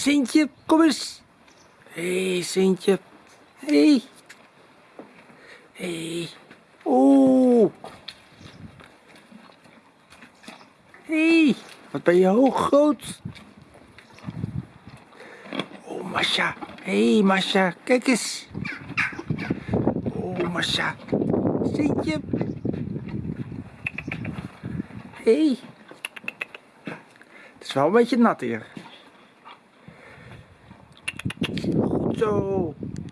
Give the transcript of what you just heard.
Sintje, kom eens. Hé, hey, Sintje. Hé. Hey. Hé. Hey. Oeh. Hé, hey, wat ben je hoog groot. Oh, Masha. Hé, hey, Masha, kijk eens. Oh, Masha. Sintje. Hé. Hey. Het is wel een beetje nat hier. 走